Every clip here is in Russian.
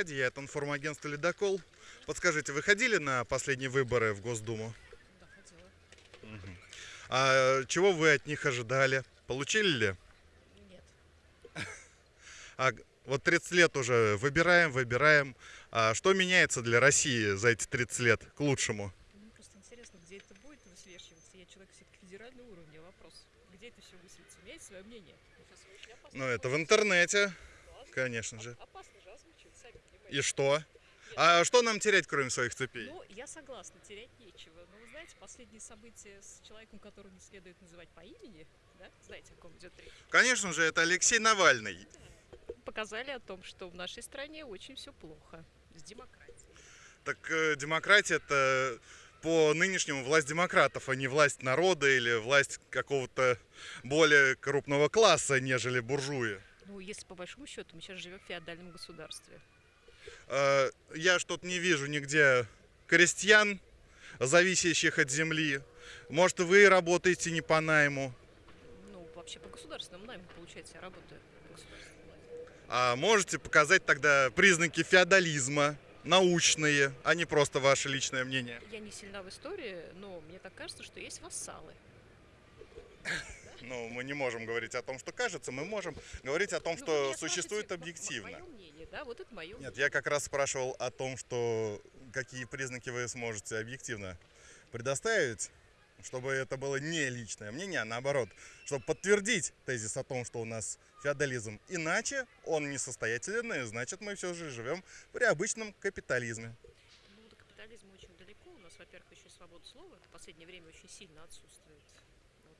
Аркадий, я это информагентство «Ледокол». Подскажите, вы ходили на последние выборы в Госдуму? Да, хотела. А чего вы от них ожидали? Получили ли? Нет. А вот 30 лет уже выбираем, выбираем. А что меняется для России за эти 30 лет к лучшему? Мне просто интересно, где это будет высвечиваться. Я человек все-таки федерального уровня. Вопрос, где это все высветится? У меня есть свое мнение. Ну, это в интернете, конечно же. Оп- Опасно же озвучивать, сами понимаете. И что? А что нам терять, кроме своих цепей? Ну, я согласна, терять нечего. Но вы знаете, последние события с человеком, которого не следует называть по имени, да, знаете, о ком идет речь, Конечно же, это Алексей Навальный. показали о том, что в нашей стране очень все плохо с демократией. Так э, демократия это по нынешнему власть демократов, а не власть народа или власть какого-то более крупного класса, нежели буржуи. Ну, если по большому счету, мы сейчас живем в феодальном государстве. Э, Я что-то не вижу нигде крестьян, зависящих от земли. Может, вы работаете не по найму. Ну, вообще по государственному найму, получается, я работаю по. А можете показать тогда признаки феодализма, научные, а не просто ваше личное мнение? Я не сильна в истории, но мне так кажется, что есть вассалы. Ну, мы не можем говорить о том, что кажется, мы можем говорить о том, Ну, что существует объективно. Мое мнение, да, вот это мое Нет, я как раз спрашивал о том, что какие признаки вы сможете объективно предоставить, чтобы это было не личное мнение, а наоборот, чтобы подтвердить тезис о том, что у нас феодализм. Иначе он несостоятелен, и значит мы все же живем при обычном капитализме. Ну, до капитализма очень далеко. У нас, во-первых, еще свобода слова в последнее время очень сильно отсутствует.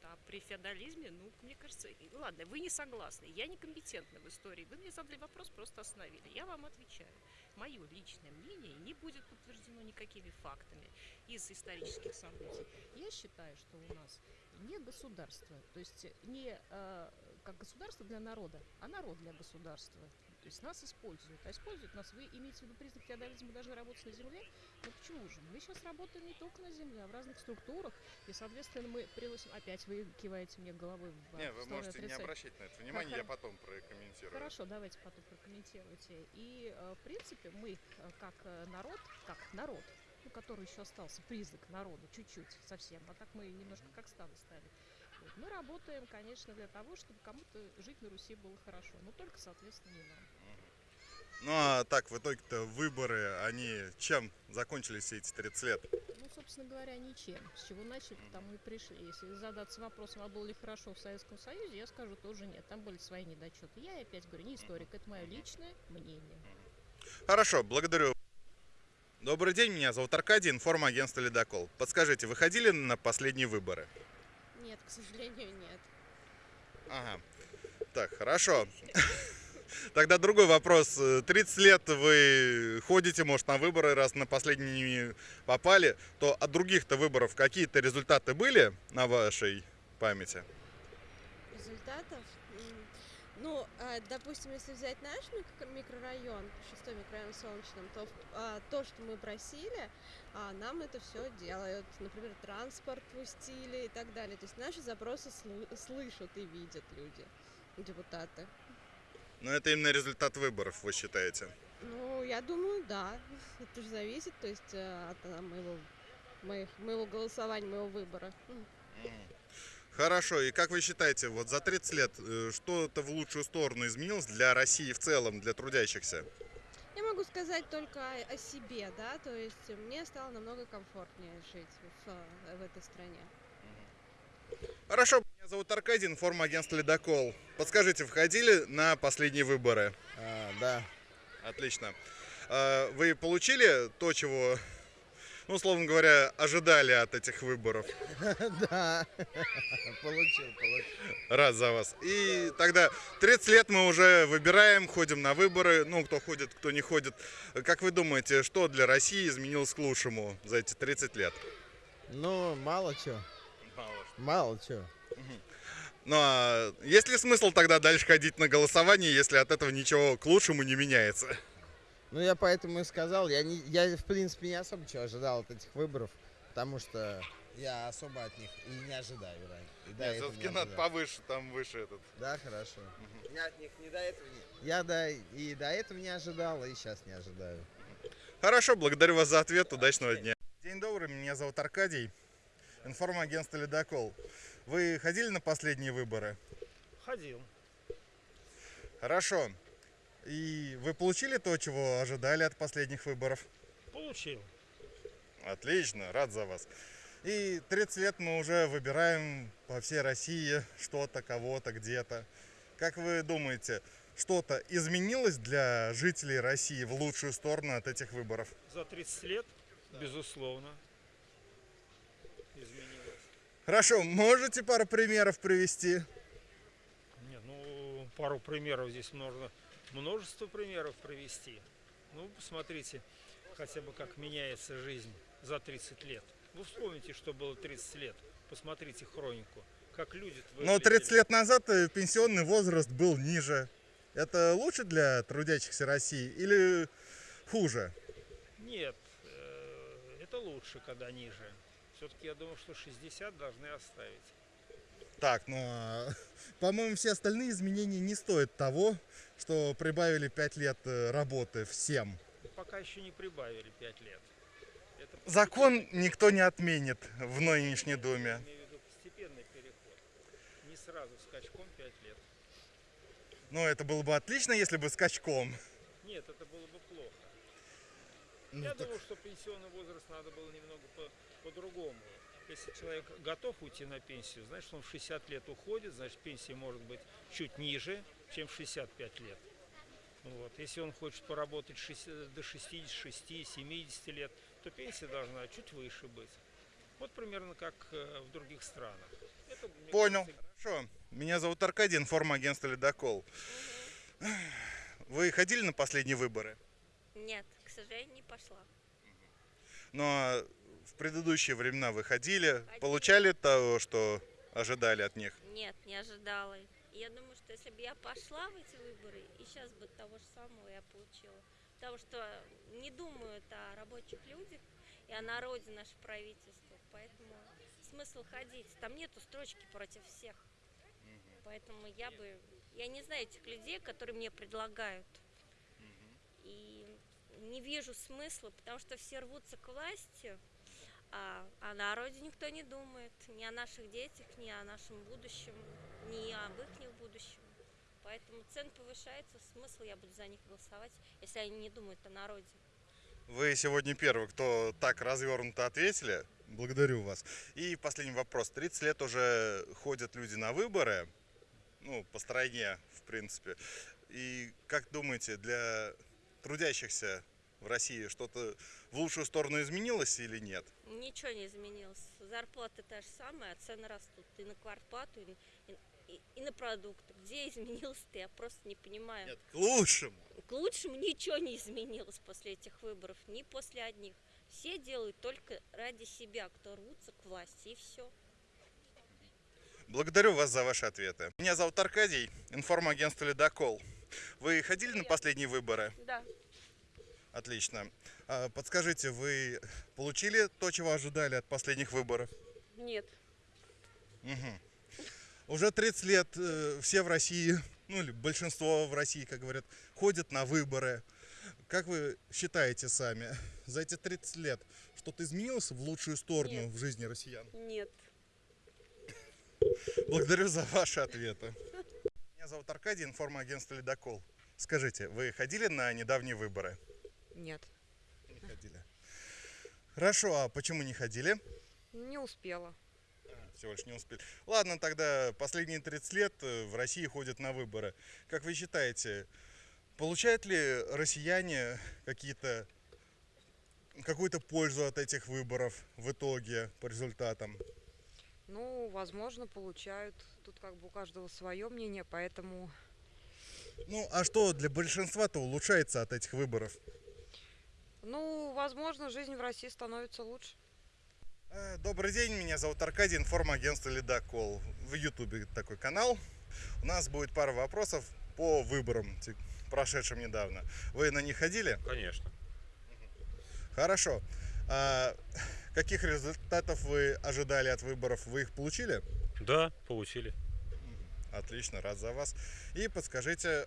А при феодализме, ну, мне кажется, и- ладно, вы не согласны, я некомпетентна в истории. Вы мне задали вопрос, просто остановили. Я вам отвечаю. Мое личное мнение не будет подтверждено никакими фактами из исторических событий. Я считаю, что у нас не государство, то есть не э, как государство для народа, а народ для государства. То есть нас используют. А используют нас, вы имеете в виду признак феодализма, мы должны работать на земле? Ну почему же? Мы сейчас работаем не только на земле, а в разных структурах. И, соответственно, мы приносим... Опять вы киваете мне головой в Не, вы можете не отрицания. обращать на это внимание, я потом прокомментирую. Хорошо, давайте потом прокомментируйте. И, э, в принципе, мы, э, как э, народ, как народ, ну, который еще остался признак народа, чуть-чуть совсем, а так мы немножко как стадо стали. Вот. Мы работаем, конечно, для того, чтобы кому-то жить на Руси было хорошо, но только, соответственно, не нам. Ну а так, в итоге-то выборы, они чем закончились все эти 30 лет? Ну, собственно говоря, ничем. С чего начали, тому и пришли. Если задаться вопросом, а было ли хорошо в Советском Союзе, я скажу тоже нет. Там были свои недочеты. Я опять говорю, не историк, это мое личное мнение. Хорошо, благодарю. Добрый день, меня зовут Аркадий, информагентство «Ледокол». Подскажите, вы ходили на последние выборы? Нет, к сожалению, нет. Ага. Так, хорошо. Тогда другой вопрос. Э, 30 лет вы ходите, может, на выборы, раз на последние попали, то от других-то выборов какие-то результаты были на вашей памяти? Результатов? Ну, а, допустим, если взять наш мик- микрорайон, шестой микрорайон в Солнечном, то а, то, что мы просили, а, нам это все делают. Например, транспорт пустили и так далее. То есть наши запросы слы- слышат и видят люди, депутаты. Но это именно результат выборов, вы считаете? Ну, я думаю, да. Это же зависит, то есть э, от э, моего, моих, моего голосования, моего выбора. Хорошо, и как вы считаете, вот за 30 лет э, что-то в лучшую сторону изменилось для России в целом, для трудящихся? Я могу сказать только о, о себе, да, то есть мне стало намного комфортнее жить в, э, в этой стране. Хорошо, меня зовут Аркадий, информагентство «Ледокол». Подскажите, входили на последние выборы? А, да. Отлично. А, Вы получили то, чего, ну, условно говоря, ожидали от этих выборов? Да. Получил, получил. Рад за вас. И тогда 30 лет мы уже выбираем, ходим на выборы. Ну, кто ходит, кто не ходит. Как вы думаете, что для России изменилось к лучшему за эти 30 лет? Ну, мало чего. Мало чего. Ну, а есть ли смысл тогда дальше ходить на голосование, если от этого ничего к лучшему не меняется? Ну, я поэтому и сказал, я, не, я в принципе не особо чего ожидал от этих выборов, потому что Я особо от них и не ожидаю. ранее. И до этого не все-таки надо ожидал. повыше, там выше этот. Да, хорошо. Я от них не до этого не... Я до... и до этого не ожидал, и сейчас не ожидаю. Хорошо, благодарю вас за ответ. Удачного дня. День добрый, меня зовут Аркадий. Информагентство «Ледокол». Вы ходили на последние выборы? Ходил. Хорошо. И вы получили то, чего ожидали от последних выборов? Получил. Отлично, рад за вас. И 30 лет мы уже выбираем по всей России что-то, кого-то, где-то. Как вы думаете, что-то изменилось для жителей России в лучшую сторону от этих выборов? За 30 лет, безусловно, изменилось. Хорошо, можете пару примеров привести? Не, ну, пару примеров здесь можно множество примеров привести. Ну, посмотрите, хотя бы как меняется жизнь за 30 лет. Вы вспомните, что было 30 лет. Посмотрите хронику. Как люди Но 30 лет назад э, пенсионный возраст был ниже. Это лучше для трудящихся России или хуже? Нет, э, это лучше, когда ниже. Все-таки я думаю, что 60 должны оставить. Так, ну, а, по-моему, все остальные изменения не стоят того, что прибавили 5 лет э, работы всем. Пока еще не прибавили 5 лет. Это Закон никто не отменит в нынешней Я Думе. имею в виду постепенный переход. Не сразу скачком 5 лет. Ну, это было бы отлично, если бы скачком. Нет, это было бы плохо. Ну, Я так- думаю, что пенсионный возраст надо было немного по- по-другому. Если человек готов уйти на пенсию, значит, он в 60 лет уходит, значит, пенсия может быть чуть ниже, чем в 65 лет. Вот. Если он хочет поработать шесть- до 66-70 лет, то пенсия должна чуть выше быть. Вот примерно как э, в других странах. Это, Понял. кажется, Хорошо. Меня зовут Аркадий, информагентство «Ледокол». Вы ходили на последние выборы? Нет, к сожалению, не пошла. Но в предыдущие времена вы ходили, Ходили. получали того, что ожидали от них? Нет, не ожидала. Я думаю, что если бы я пошла в эти выборы, и сейчас бы того же самого я получила. Потому что не думают о рабочих людях и о народе наше правительство. Поэтому смысл ходить. Там нету строчки против всех. Поэтому я бы... Я не знаю этих людей, которые мне предлагают. И не вижу смысла, потому что все рвутся к власти, а о народе никто не думает, ни о наших детях, ни о нашем будущем, ни об их будущем. Поэтому цены повышаются, смысл я буду за них голосовать, если они не думают о народе. Вы сегодня первый, кто так развернуто ответили. Благодарю вас. И последний вопрос. 30 лет уже ходят люди на выборы, ну, по стране, в принципе. И как думаете, для трудящихся в России что-то в лучшую сторону изменилось или нет? Ничего не изменилось. Зарплата та же самая, а цены растут и на квартплату, и, на- и- и- на продукты. Где изменилось-то, я просто не понимаю. Нет, к лучшему. К лучшему ничего не изменилось после этих выборов, ни после одних. Все делают только ради себя, кто рвутся к власти, и все. Благодарю вас за ваши ответы. Меня зовут Аркадий, информагентство «Ледокол». Вы ходили на последние выборы? Да. Отлично. А, Подскажите, вы получили то, чего ожидали от последних выборов? Нет. Мгм. Уже 30 лет э, все в России, ну или большинство в России, как говорят, ходят на выборы. Как вы считаете сами, за эти 30 лет что-то изменилось в лучшую сторону Нет. в жизни россиян? Нет. Благодарю за ваши ответы. Меня зовут Аркадий, информагентство «Ледокол». Скажите, вы ходили на недавние выборы? Нет, Не ходили. Хорошо, а почему не ходили? не успела. Всего лишь не успели. Ладно, тогда последние 30 лет э, в России ходят на выборы. Как вы считаете, получают ли россияне какие-то какую-то пользу от этих выборов в итоге по результатам? Ну, возможно, получают. Тут как бы у каждого свое мнение, поэтому Ну, а что для большинства-то улучшается от этих выборов? Ну, возможно, жизнь в России становится лучше. Э, Добрый день, меня зовут Аркадий, информагентство «Ледокол». В Ютубе такой канал. У нас будет пара вопросов по выборам, прошедшим недавно. Вы на них ходили? Конечно. Хорошо. А Каких результатов вы ожидали от выборов? Вы их получили? Да, получили. Отлично, рад за вас. И подскажите,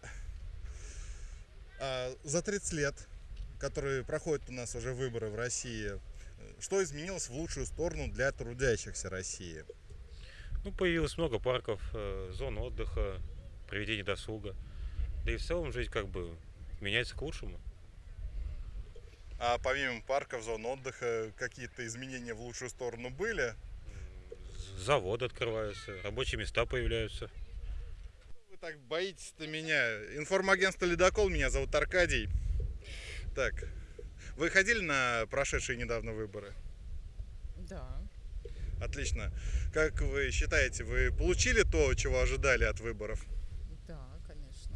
а, за 30 лет, которые проходят у нас уже выборы в России, что изменилось в лучшую сторону для трудящихся России? Ну, появилось много парков, э, зон отдыха, проведения досуга. Да и в целом жизнь как бы меняется к лучшему. А помимо парков, зон отдыха, какие-то изменения в лучшую сторону были? Заводы открываются, рабочие места появляются. Вы так боитесь-то меня. Информагентство «Ледокол», меня зовут Аркадий. Так, вы ходили на прошедшие недавно выборы? Да, Отлично. Как вы считаете, вы получили то, чего ожидали от выборов? да, конечно.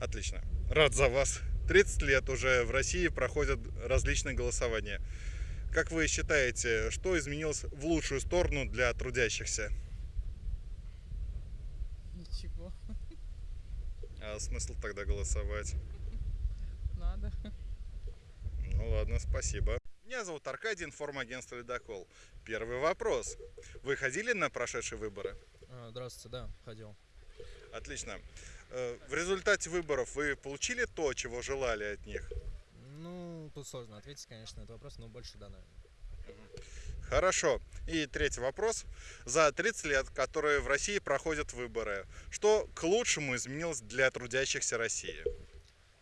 Отлично. Рад за вас. 30 лет уже в России проходят различные голосования. Как вы считаете, что изменилось в лучшую сторону для трудящихся? Ничего. А смысл тогда голосовать? Надо. Ну ладно, спасибо. Меня зовут Аркадий, информагентство «Ледокол». Первый вопрос. Вы ходили на прошедшие выборы? А, Здравствуйте, да, ходил. Отлично. Э, В результате выборов вы получили то, чего желали от них? Ну, тут сложно ответить, конечно, на этот вопрос, но больше да, наверное. Хорошо. И третий вопрос. За 30 лет, которые в России проходят выборы, что к лучшему изменилось для трудящихся России?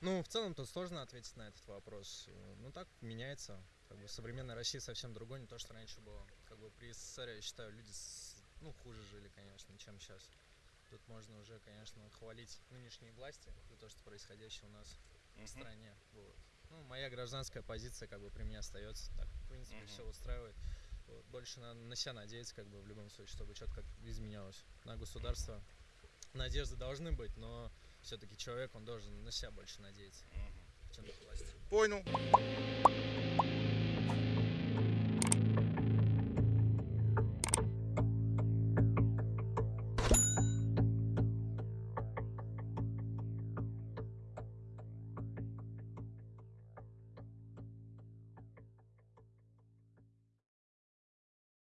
Ну, в целом тут сложно ответить на этот вопрос. Ну, так меняется. Как бы современная Россия совсем другой, не то, что раньше было. Как бы при СССР, я считаю, люди с- ну, хуже жили, конечно, чем сейчас. Тут можно уже, конечно, хвалить нынешние власти за то, что происходящее у нас в стране. Вот. Ну, моя гражданская позиция как бы при мне остается. Так, в принципе, Мгм. все устраивает. Вот. Больше на, на себя надеяться, как бы в любом случае, чтобы что-то как изменялось. На государство надежды должны быть, но все-таки человек, он должен на себя больше надеяться, чем на власть. Понял.